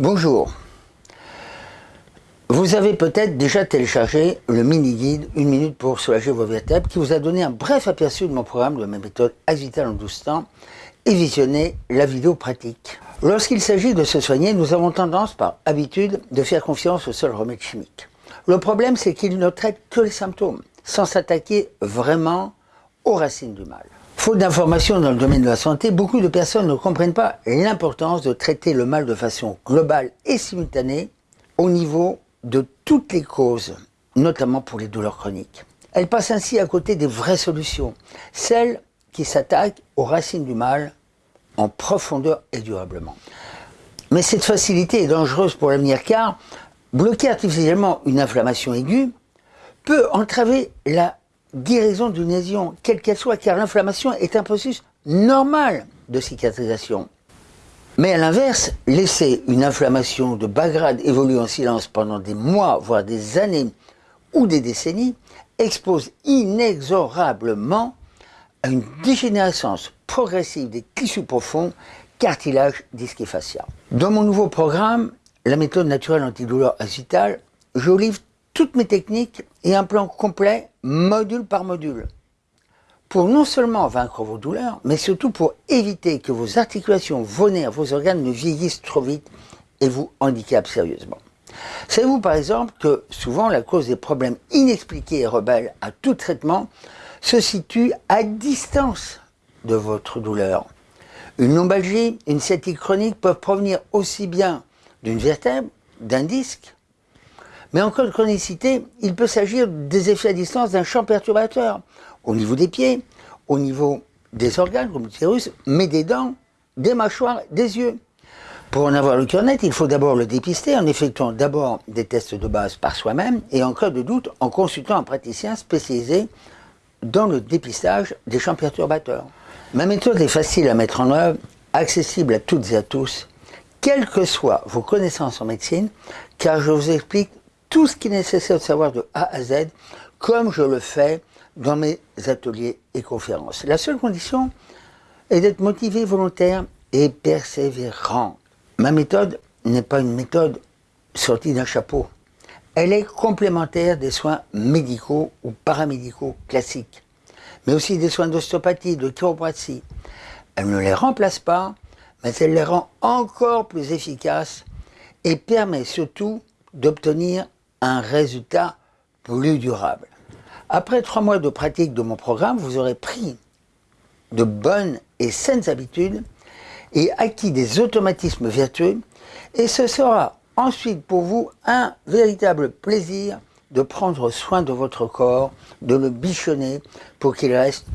Bonjour. Vous avez peut-être déjà téléchargé le mini-guide « Une minute pour soulager vos vertèbres » qui vous a donné un bref aperçu de mon programme de ma méthode Axital en 12 temps et visionné la vidéo pratique. Lorsqu'il s'agit de se soigner, nous avons tendance par habitude de faire confiance aux seuls remèdes chimiques. Le problème, c'est qu'ils ne traitent que les symptômes, sans s'attaquer vraiment aux racines du mal. Faute d'informations dans le domaine de la santé, beaucoup de personnes ne comprennent pas l'importance de traiter le mal de façon globale et simultanée au niveau de toutes les causes, notamment pour les douleurs chroniques. Elles passent ainsi à côté des vraies solutions, celles qui s'attaquent aux racines du mal en profondeur et durablement. Mais cette facilité est dangereuse pour l'avenir car bloquer artificiellement une inflammation aiguë peut entraver la guérison d'une lésion, quelle qu'elle soit, car l'inflammation est un processus normal de cicatrisation. Mais à l'inverse, laisser une inflammation de bas grade évoluer en silence pendant des mois, voire des années ou des décennies, expose inexorablement à une dégénérescence progressive des tissus profonds, cartilage, disque et fascia. Dans mon nouveau programme, la méthode naturelle antidouleur agitale, je livre toutes mes techniques et un plan complet, module par module. Pour non seulement vaincre vos douleurs, mais surtout pour éviter que vos articulations, vos nerfs, vos organes ne vieillissent trop vite et vous handicapent sérieusement. Savez-vous par exemple que souvent la cause des problèmes inexpliqués et rebelles à tout traitement se situe à distance de votre douleur? Une lombalgie, une sciatique chronique peuvent provenir aussi bien d'une vertèbre, d'un disque, mais en chronicité, il peut s'agir des effets à distance d'un champ perturbateur, au niveau des pieds, au niveau des organes, comme l'utérus, mais des dents, des mâchoires, des yeux. Pour en avoir le cœur net, il faut d'abord le dépister en effectuant d'abord des tests de base par soi-même et en cas de doute en consultant un praticien spécialisé dans le dépistage des champs perturbateurs. Ma méthode est facile à mettre en œuvre, accessible à toutes et à tous, quelles que soient vos connaissances en médecine, car je vous explique tout ce qui est nécessaire de savoir de A à Z, comme je le fais dans mes ateliers et conférences. La seule condition est d'être motivé, volontaire et persévérant. Ma méthode n'est pas une méthode sortie d'un chapeau. Elle est complémentaire des soins médicaux ou paramédicaux classiques, mais aussi des soins d'ostéopathie, de chiropratie. Elle ne les remplace pas, mais elle les rend encore plus efficaces et permet surtout d'obtenir un résultat plus durable. Après trois mois de pratique de mon programme, vous aurez pris de bonnes et saines habitudes et acquis des automatismes vertueux et ce sera ensuite pour vous un véritable plaisir de prendre soin de votre corps, de le bichonner pour qu'il reste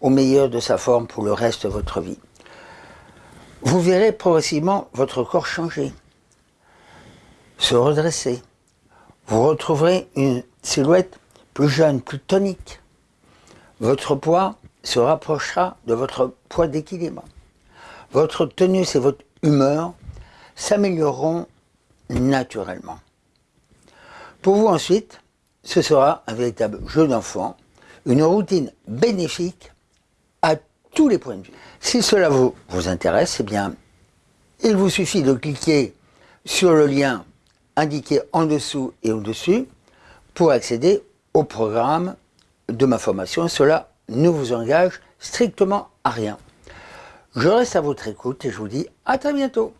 au meilleur de sa forme pour le reste de votre vie. Vous verrez progressivement votre corps changer, se redresser, vous retrouverez une silhouette plus jeune, plus tonique. Votre poids se rapprochera de votre poids d'équilibre. Votre tenue et votre humeur s'amélioreront naturellement. Pour vous ensuite, ce sera un véritable jeu d'enfant, une routine bénéfique à tous les points de vue. Si cela vous, vous intéresse, eh bien, il vous suffit de cliquer sur le lien indiqué en dessous et au-dessus pour accéder au programme de ma formation. Cela ne vous engage strictement à rien. Je reste à votre écoute et je vous dis à très bientôt.